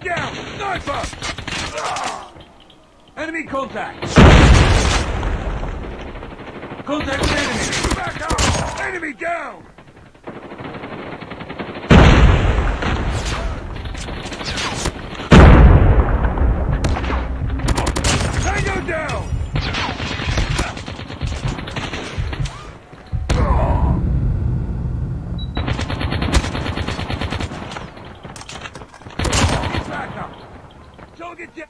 Get down! Sniper! Ah! Enemy contact! Contact with enemy! Back up! Enemy down! Tango down! Need backup! Target!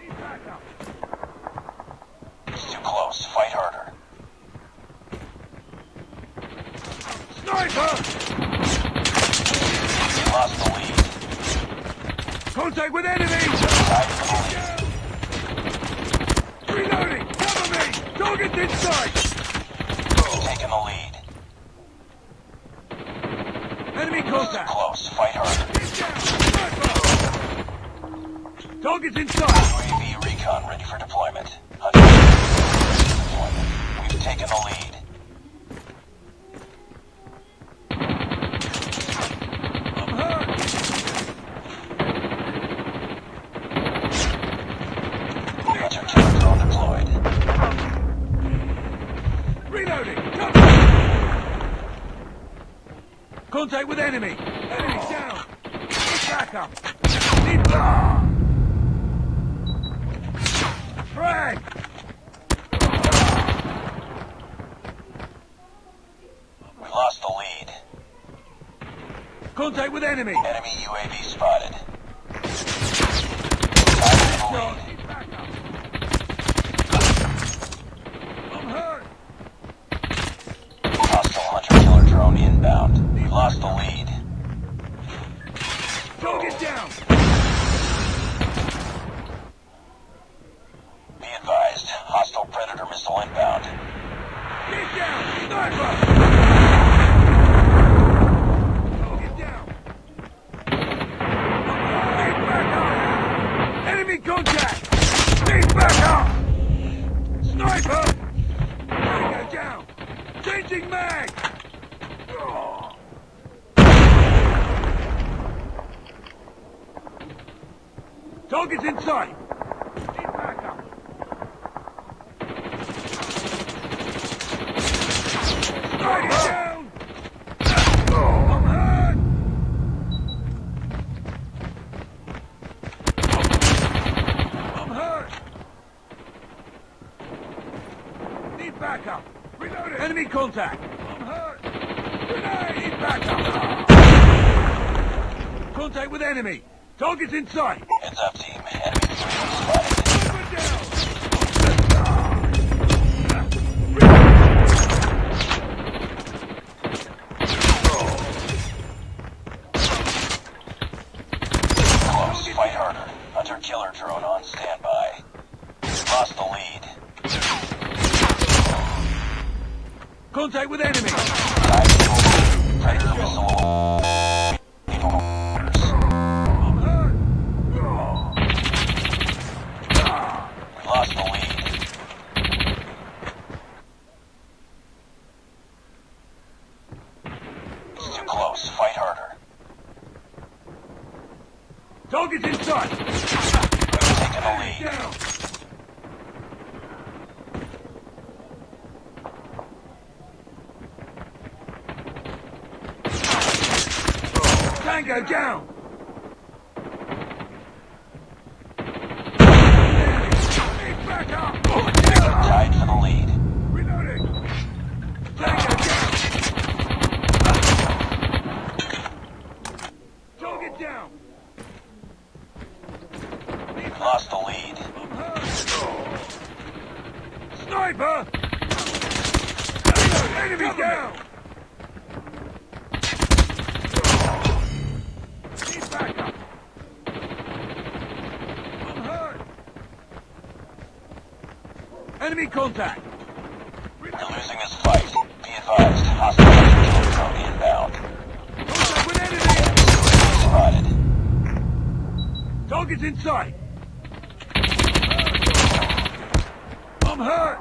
Need backup! It's too close. Fight harder. Sniper! We lost the lead. Contact with enemy! Tied for the lead. Reloading! Cover me! Target's inside! We've taken the lead. Enemy contact! Close. Fight harder. Get down! Sniper! Target's inside! UAV recon ready for deployment. Deployment. We've taken the lead. I'm hurt! Hunter killer deployed. Reloading! Cover! Contact with enemy! Enemy down! Backup! Need! Frag! We lost the lead. Contact with enemy! Enemy UAV spotted. Tied for the No, need backup! I'm hurt! Hostile hunter killer drone inbound. We lost the lead. Target down! Be advised. Hostile predator missile inbound. Get down! Sniper! Target down! Need backup! Enemy contact! Need backup! Sniper! Tango down! Changing mag! Target's in sight! Need backup! Target down! I'm hurt! I'm hurt! Need backup! Reloading! Enemy contact! I'm hurt! Grenade! Backup! Contact with enemy! Target's in sight! Heads up, team. Enemy UAV spotted. Down! Close. Fight harder. Hunter killer drone on standby. Lost the lead. Contact with enemy for the lead. Predator missile. Orders. I'm hurt! We lost the lead. It's too close. Fight harder. Target's in sight! We've taken the lead. Down! Tango down! Tied for the lead. Reloading! Tango down! Target down! We lost the lead. Sniper! Enemy down! Need backup! I'm hurt! Enemy contact! You're losing this fight. Be advised, hostile killer drone inbound. Contact with enemy! Spotted. Target's in sight! I'm hurt!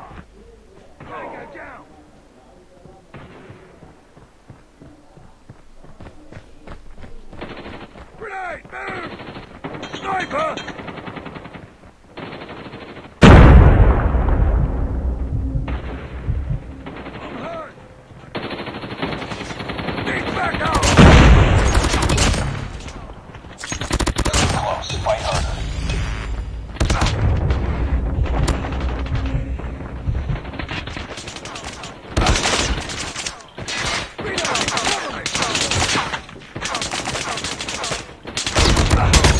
Down! Grenade! Move! Sniper! I'm hurt! Need backup! Close. Fight harder. Reload! Cover me!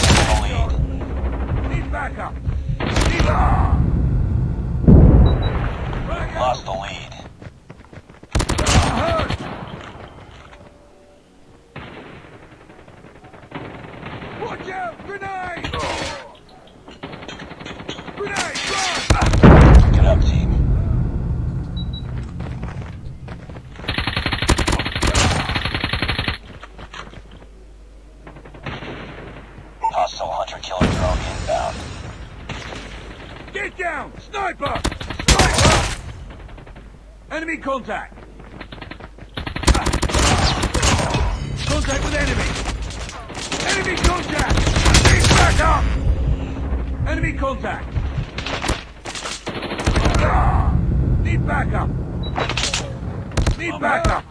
Taking the lead. Need backup! Need ah! Backup! Lost the lead. I'm hurt! Watch out! Grenade! Grenade! Run! Get up, team. Hostile hunter killer drone inbound. Get down! Sniper! Sniper! Enemy contact! Contact with enemy! Enemy contact! Need backup! Enemy contact! Ah! Need backup! Need backup!